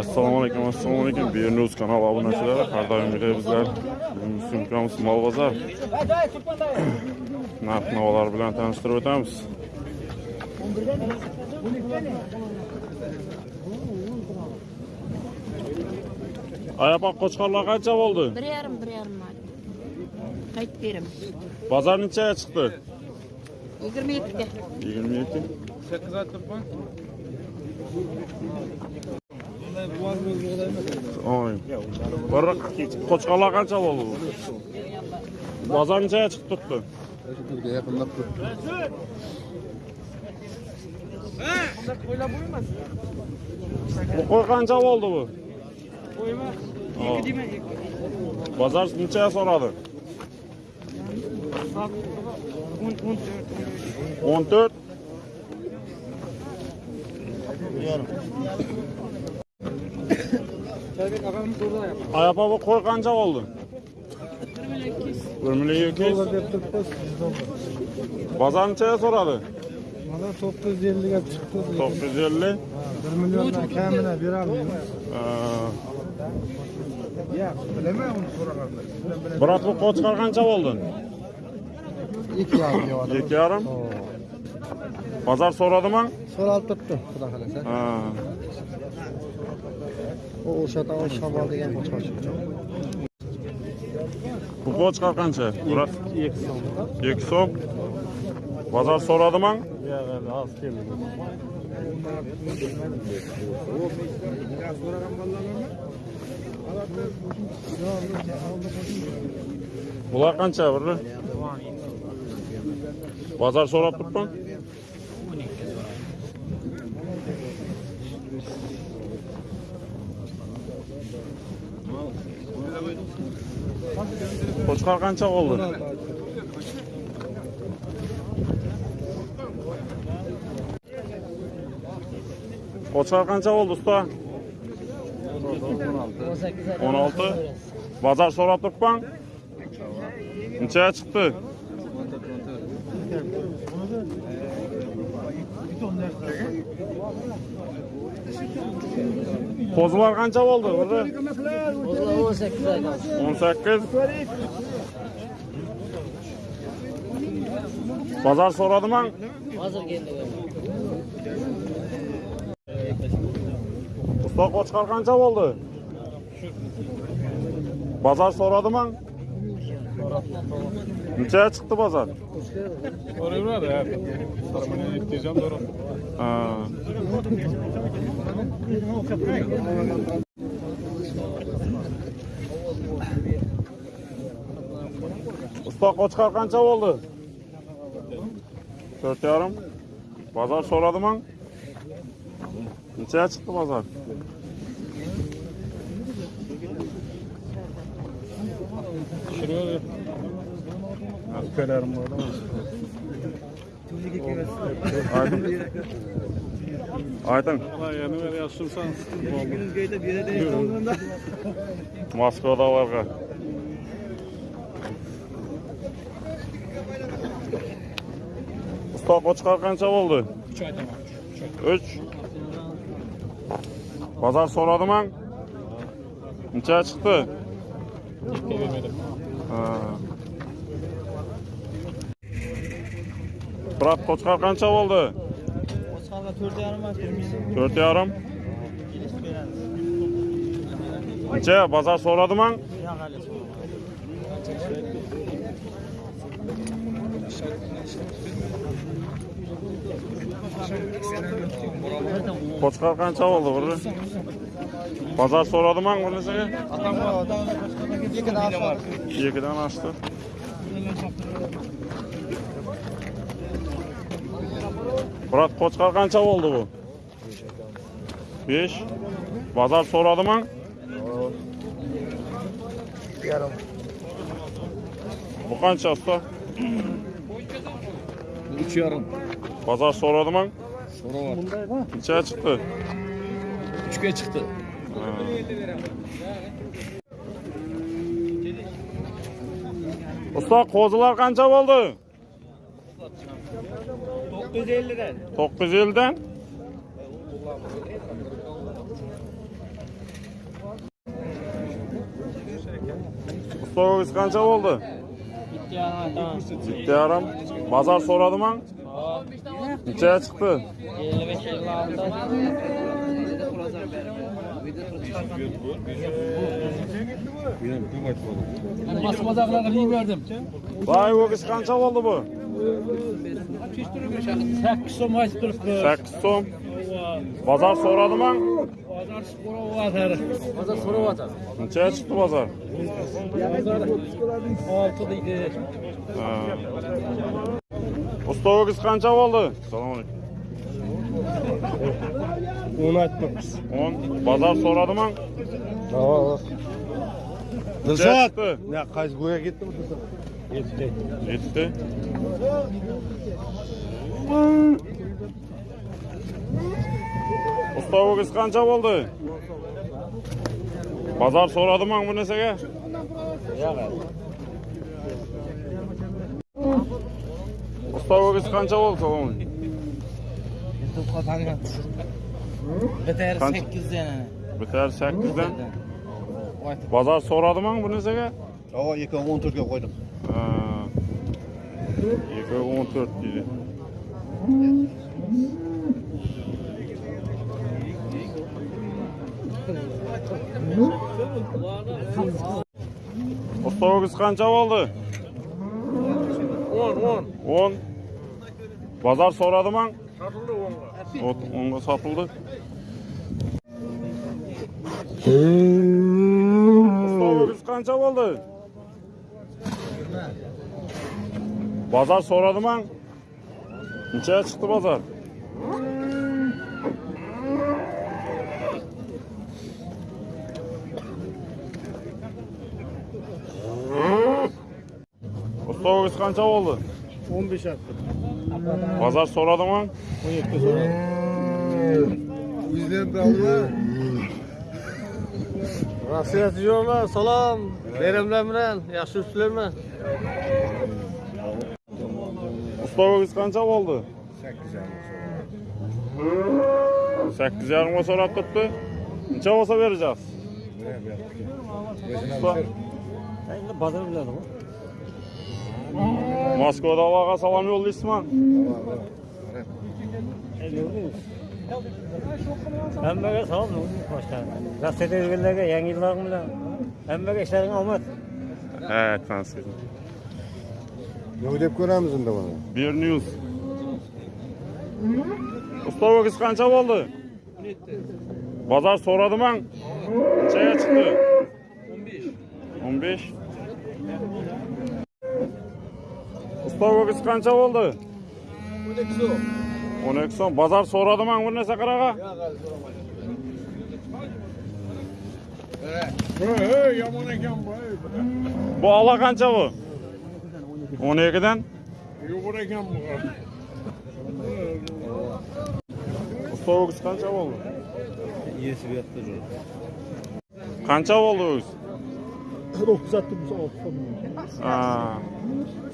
assalomu alaykum assalomu alaykum bernews kanal obunachilari har doimgidek bizlar bugungi syomkamiz mol bozor narx navolar bilan tanishtirib o'tamiz ayapoq qo'chqorlar qancha bo'ldi Bir yarım bir yarım var. Kayıt verim. bozor nechaga chiqdi 27'de. yigirma ikki sakkiz aytibman oy bir qo'chqorlar qancha bo'ldi bozor nechaga chiqib turibdi yaqinlab turibdi bu qo'y qancha bo'ldi bu? Bozor nechaga so'radi o'n to'rt ayapa bu qo'y qancha bo'ldi bir million ikki yuz deb turibmiz bozor nechaga so'radi mana to'qqiz yuz elliga chiqdi to'qqiz yuz ellik bir milliondan kamini berolmaymiz yo'q bilaman uni so'raganda birat bu qancha bo'ldi ikki yarim deyapti ikki yarim bozor so'radimi so'ralib turibdi xudo xohlasa Ha. U o'sha tomon shamol degan qo'chqor bu qo'chqor qancha birat ikki so'm ikki so'm bozor so'radimi? Yo'q oz keldi bular qancha biri bozor so'rab turibman qo'chqor qancha bo'ldi qo'chqor qancha bo'ldi usta. o'n olti bozor so'rab turibman nechaga chiqdi qo'zilar qancha bo'ldi biri o'n sakkiz bozor so'radimi Hazır geldi. usta qo'chqor qancha bo'ldi bozor so'radimi nechaga chiqdi bozor So'rayveradi ya. Mana yetkazam so'rab. Ha. usta qo'chqor qancha bo'ldi to'rt yarim bozor so'radimi nechaga chiqdi bozor Tushiradi. Ukalarim bor. ayting Yana bir yaxshimsan. moskvada varga usta qo'chqor qancha bo'ldi Uch aytaman. uch bozor so'radimi necha chiqdi Ikki bermadim. Ha. Birat qo'chqor qancha bo'ldi Qo'chqorga to'rt yarim aytdim. to'rt yarim necha bozor so'radimi Yo'q hali qo'chqor qancha bo'ldi biri bozor so'radimi bunisiga Ikkidan oshdi. ikkidan oshdi birat qo'chqor qancha bo'ldi bu besh bozor so'radimi Yarim. bu qancha usta Uch yarim. bozor so'radimi So'rayapti. necha chiqdi Uchga chiqdi. Ha. usta qo'zilar qancha bo'ldi 950'den. 950'den. Soğuk kança oldu? Bitti aram. Tamam. Bitti aram. Bazar soradım an. Neçeye çıktı? 55 56. Benim tüm açmadım. Ben basmazaklarını iyi verdim. Vay o kız kança oldu bu? sakkiz so'm aytib turibdi sakkiz so'm bozor so'radimi? Bozor so'rayotadi bozor so'rayotadi nechaga chiqdi bozor. Olti deydi usta qancha bo'ldi? Assalomu alaykum. O'n aytmoqchisiz o'n. Bozor so'radimi? Dilzod qaysi go'ya ketdimi? yetti yetti Ustavogiz qancha bo'ldi bozor so'radimi bu narsaga Ustavogiz qancha bo'ldi bitar sakkizdan bitar sakkizdan bozor so'radimi bu narsaga ооба екі мың он төртке қойдым екі он төрт дейді ұста қанша болды он он он базар сорады маң сатылды онға онға сатылды ұста қанша болды o kız kança oldu? Pazar soradı mı? Neçeye çıktı pazar? Usta o kız kança oldu? 15 attı. Pazar soradı mı? 17 sonra. Bizden de alıyor. Nasihat ediyorlar, salam. Beremler bilen, yaxshi ustilarman. Usta kız kança oldu? 8 yarıma sorup tuttu. Neçe olsa vereceğiz? Usta. Endi bazar bilan o. Moskvada Allah'a salam yollayısın Hammaga salom boshqa. Nasihat etganlarga yangi yillaring bilan. Hammaga ishlaring omad. Evet ben sizin. Ne dep ko'ramiz unda buni? Bir news. Usta bu kız kança oldu? Pazar soradı mı? Neçeye çıktı? 15. 15. Usta bu kız kança oldu? 12 son. Pazar soradı mı bu ne sakaraga? Bu ala kança bu? o'n ikkidan yo'q ekan usta qancha bo'ldi yesib yotdi qancha bo'ldi o'g'iz to'qqiz yuz olti so'm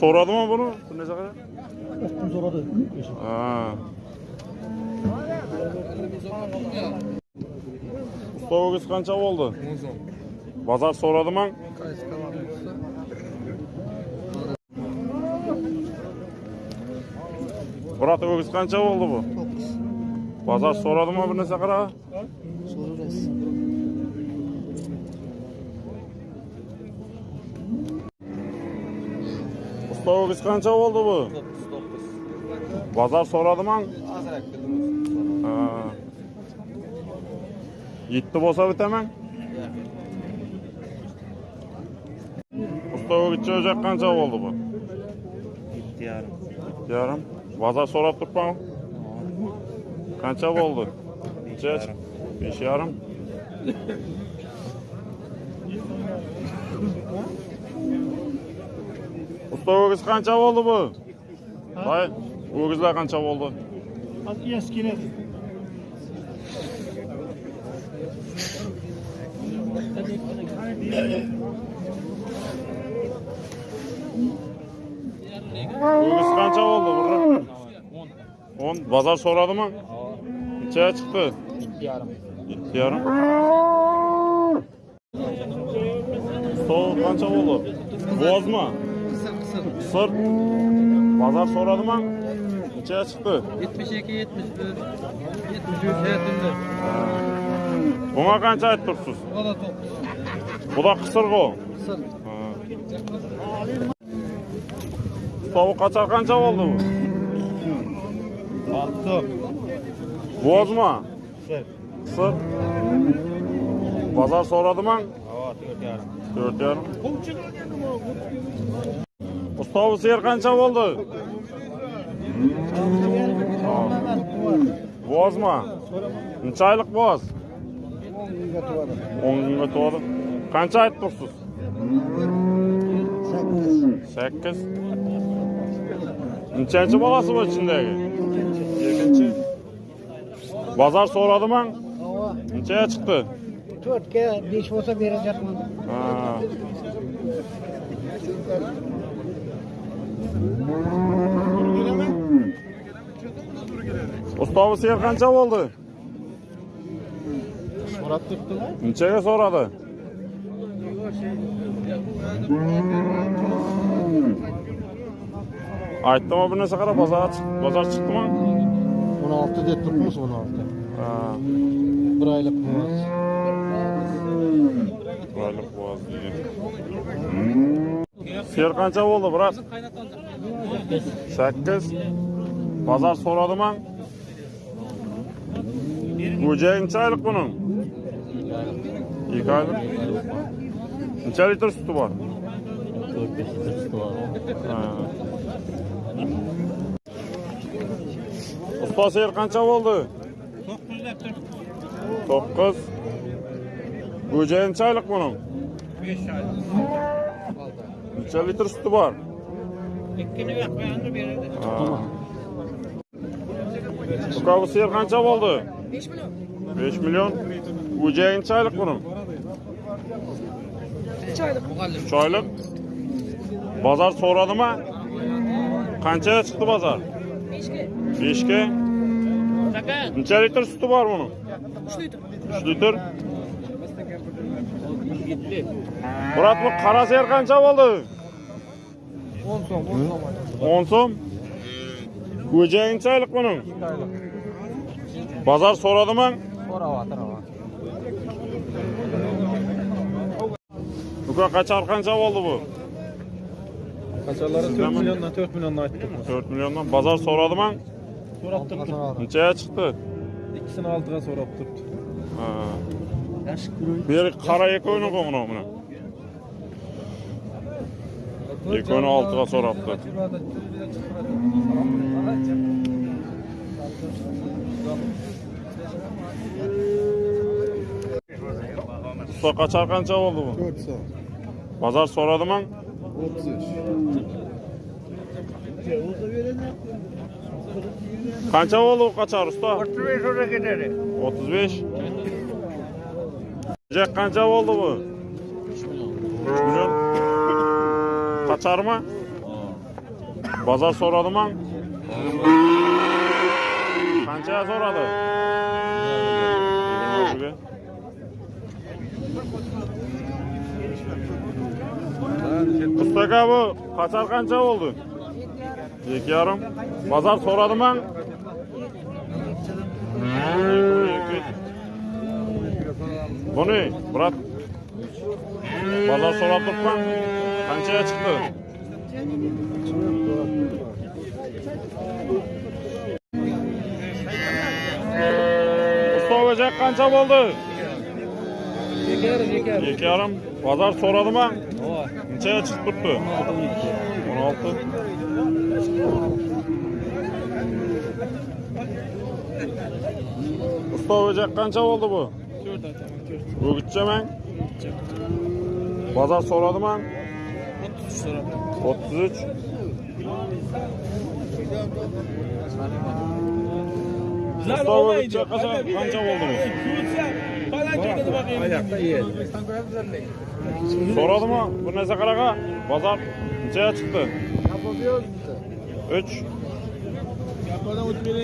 so'radimi buni? Bir necha qadar o'ttiz kun so'radi usta qancha bo'ldi o'n so'm bozor so'radimi Murat kız kança oldu bu? Pazar soradı mı bu ne sakara? Sorarız. Usta kız kança oldu bu? 9 9. Pazar soradı mı? Azrak dedim. Ha. Gitti bolsa bitemen. Usta gitçe ocak kança oldu bu? Bitti yarım. Yarım. Pazar sorap tutma. Kança oldu? Neçe? Beş yarım. Usta bu kız kança oldu bu? Hayır. Bu kızlar kança oldu? Az eskine. Bu kız kança oldu burada? 10. Pazar soradı mı? Neçeye çıktı? Bitti yarım. Gitti yarım. Sol kança oldu? Boğaz mı? Kısır kısır. Sır. Pazar soradı mı? Neçeye çıktı? 72, 71, 73 etinde. Buna kança ayet dursunuz? O da top. Bu da kısır go. Kısır. Tavuk kaçar kança oldu bu? Altı. Boğaz mı? Sır. Sır. Pazar soradı mı? Hava dört yarım. Dört yarım. Mustafa sıyır kança oldu? Boğaz mı? Neçe aylık boğaz? On günge doğdu. Kança ayet dursunuz? Sekiz. Neçenci balası bu içindeki? Yedinci. Pazar soradı mı? Neçeye çıktı? Төртке беш болса беріп жатырмын Ha. Usta bu seyir kança aytdimi bir narsa qarab bozor bozor chiqdimi o'n olti deb turibmiz o'n olti bir oylik qog'oz bir oylik qog'oz degan ser qancha bo'ldi biroq sakkiz bozor so'radimi xo'jayin necha oylik buning ikki oylik necha litr suti bor to'rt besh litr suti bor usta sher qancha bo'ldi? 9 deb tur to'qqiz go'jayin chayliq buning? 5 oylik necha litr suti bor? Ikkini qo'yadi beradi uka bu ser qancha bo'ldi? 5 million. 5 million. Go'jayin chayliq buning? Uch oylik bozor so'radimi? qancha chiqdi bozor? Beshga. Beshga necha litr suti bor buni? Uch litr. Uch litr. Murod bu qora ser qancha bo'ldi? O'n so'm o'n so'm. Ko'jangchi ayliq buni? Bozor so'radimi? So'rayapti uka qachor qancha bo'ldi bu? Kaçarları 4 milyondan 4 milyondan ayttık. 4 milliondan. Bozor so'radimi? So'rab turibdi. Nechaga chiqdi? İkisini altıga so'rab turibdi. Ha. Beri qara eko'yni qo'ng'ini buni. Eko'yni oltiga so'rabdi. Usta qancha bo'ldi bu? 4 soat. Bozor so'radimi? 33. Qancha bo'ldi qachon usta? 35 oraya gider. 35. Jack qancha bo'ldi bu? 3 million. Qacharmi? Bozor so'radimi? Qanchaga so'radi? Yigirma oltiga. Usta aka bu qachar qancha bo'ldi? 2,5. Bozor so'radimi? Buni, brat. Bozor so'rab turibman. Qanchaga chiqdi? Usta o'jak qancha bo'ldi? Yeker, yeker. Ikki yarim. Bozor so'radimi? Ova. necha chiqib turibdi o'n olti usta o'jak qancha bo'ldi bu to'rt o'gitcha mang bozor so'radiman o'ttiz uch 33 o'ttiz uch usta qancha bo'ldi bu ikki o'tsa baland ketadi boqaylik So'radimi? Bir narsa qaraqa. Bozor nechaga chiqdi? 3.